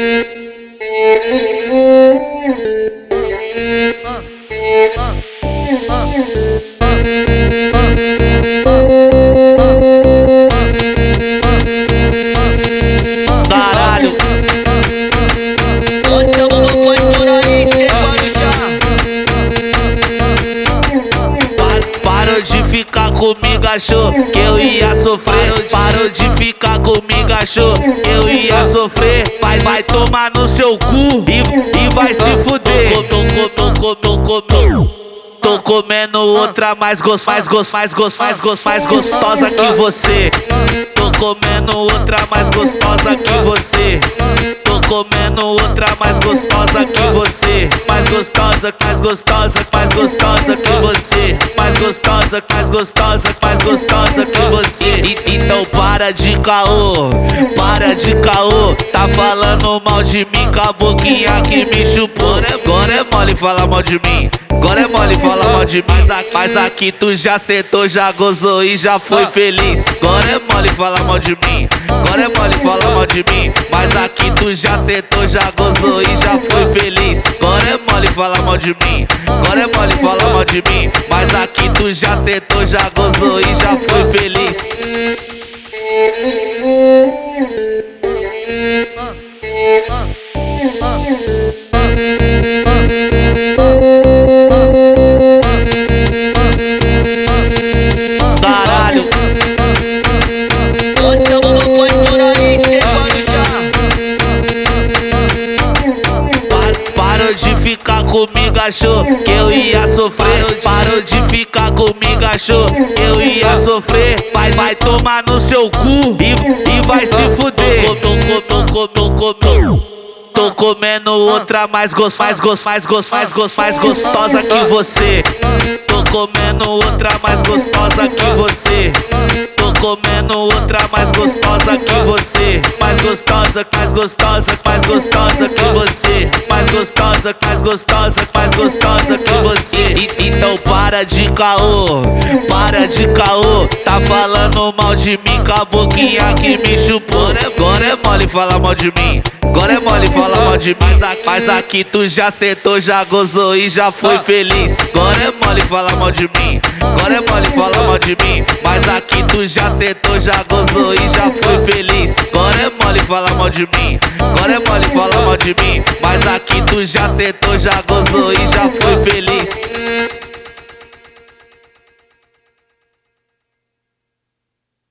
Uh, uh, uh. Ficar comigo, achou que eu ia sofrer. Parou de ficar comigo, achou que eu ia sofrer. Vai, vai tomar no seu cu e, e vai se fuder. Tô, comendo outra mais gostosa, mais gostosa, mais gostosa, mais gostosa, mais gostosa que você. Tô comendo outra mais gostosa que você. Tô comendo outra mais gostosa que você. Mais gostosa, mais gostosa, mais gostosa que você. Gostosa, mais gostosa, mais gostosa que você. E- então para de caô, para de caô. Tá falando mal de mim com a boquinha que me chupou. Agora é mole falar mal de mim. Agora é mole falar mal de mim. Mas aqui, mas aqui tu já sentou, já gozou e já foi feliz. Agora é mole falar mal de mim. Agora é mole falar mal de mim. Mas aqui tu já sentou, já gozou e já foi feliz. Agora mole mal de mim. Agora é mole falar mal de mim. Mas aqui tu já sentou, já gozou e já foi feliz. Comigo, achou que eu ia sofrer. Parou de ficar comigo, achou que eu ia sofrer. Vai, vai tomar no seu cu e, e vai se fuder. Tô, tô, tô, tô, tô, comendo outra mais gostosa, mais gostosa, mais gostosa, mais mais gostosa que você. Tô comendo outra mais gostosa que você. Tô comendo outra mais gostosa que você. Mais gostosa, mais gostosa, mais gostosa que você. Gostosa, mais gostosa, mais gostosa que você. E- então para de caô, para de caô. Tá falando mal de mim com a boquinha que me chupou. Agora é mole falar mal de mim. Agora é mole falar mal de mim. Mas aqui, tu já sentou, já gozou e já foi feliz. Agora é mole falar mal de mim. Agora é mole falar mal de mim. Mas aqui tu já sentou, já gozou e já foi feliz. Agora é mole falar mal de mim. Agora é mole falar mal de mim. Mas aqui tu já sentou, já gozou e já foi feliz.